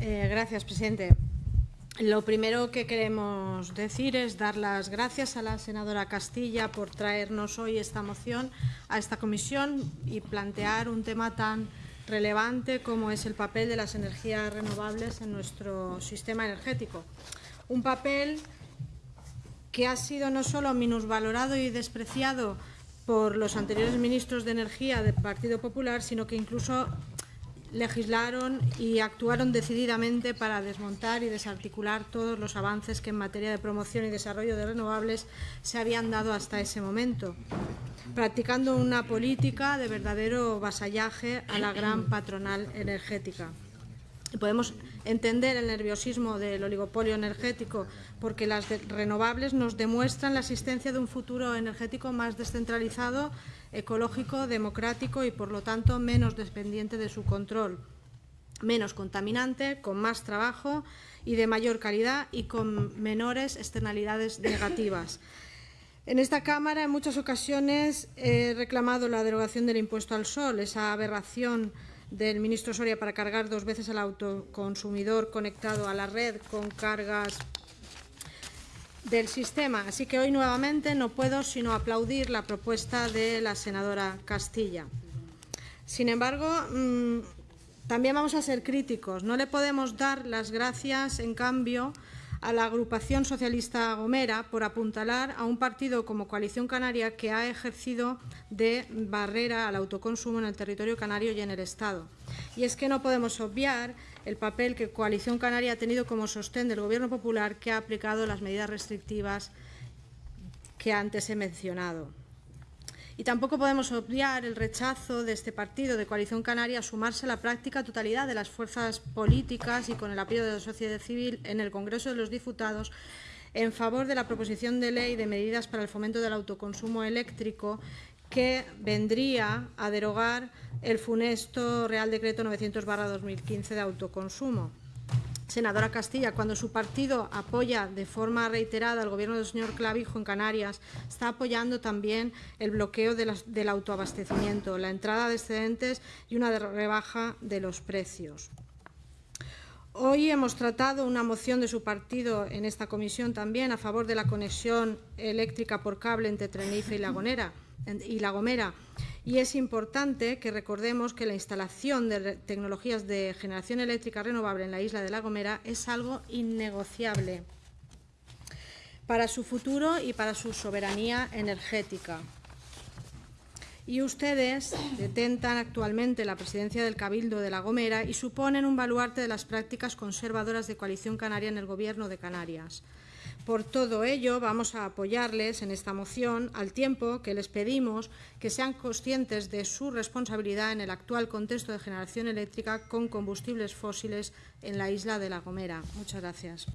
Eh, gracias, presidente. Lo primero que queremos decir es dar las gracias a la senadora Castilla por traernos hoy esta moción a esta comisión y plantear un tema tan relevante como es el papel de las energías renovables en nuestro sistema energético. Un papel que ha sido no solo minusvalorado y despreciado por los anteriores ministros de Energía del Partido Popular, sino que incluso legislaron y actuaron decididamente para desmontar y desarticular todos los avances que en materia de promoción y desarrollo de renovables se habían dado hasta ese momento, practicando una política de verdadero vasallaje a la gran patronal energética. Podemos entender el nerviosismo del oligopolio energético porque las renovables nos demuestran la existencia de un futuro energético más descentralizado, ecológico, democrático y, por lo tanto, menos dependiente de su control, menos contaminante, con más trabajo y de mayor calidad y con menores externalidades negativas. En esta Cámara, en muchas ocasiones, he reclamado la derogación del impuesto al sol, esa aberración del ministro Soria para cargar dos veces al autoconsumidor conectado a la red con cargas del sistema. Así que hoy nuevamente no puedo sino aplaudir la propuesta de la senadora Castilla. Sin embargo, mmm, también vamos a ser críticos. No le podemos dar las gracias, en cambio, a la agrupación socialista Gomera por apuntalar a un partido como Coalición Canaria que ha ejercido de barrera al autoconsumo en el territorio canario y en el Estado. Y es que no podemos obviar el papel que Coalición Canaria ha tenido como sostén del Gobierno Popular que ha aplicado las medidas restrictivas que antes he mencionado. Y tampoco podemos obviar el rechazo de este partido de Coalición Canaria a sumarse a la práctica totalidad de las fuerzas políticas y con el apoyo de la sociedad civil en el Congreso de los Diputados en favor de la proposición de ley de medidas para el fomento del autoconsumo eléctrico que vendría a derogar el funesto Real Decreto 900-2015 de autoconsumo senadora Castilla, cuando su partido apoya de forma reiterada al gobierno del señor Clavijo en Canarias, está apoyando también el bloqueo del autoabastecimiento, la entrada de excedentes y una rebaja de los precios. Hoy hemos tratado una moción de su partido en esta comisión también a favor de la conexión eléctrica por cable entre Tenerife y La, y la Gomera y es importante que recordemos que la instalación de tecnologías de generación eléctrica renovable en la isla de La Gomera es algo innegociable para su futuro y para su soberanía energética. Y ustedes detentan actualmente la presidencia del Cabildo de La Gomera y suponen un baluarte de las prácticas conservadoras de Coalición Canaria en el Gobierno de Canarias. Por todo ello, vamos a apoyarles en esta moción, al tiempo que les pedimos que sean conscientes de su responsabilidad en el actual contexto de generación eléctrica con combustibles fósiles en la isla de La Gomera. Muchas gracias.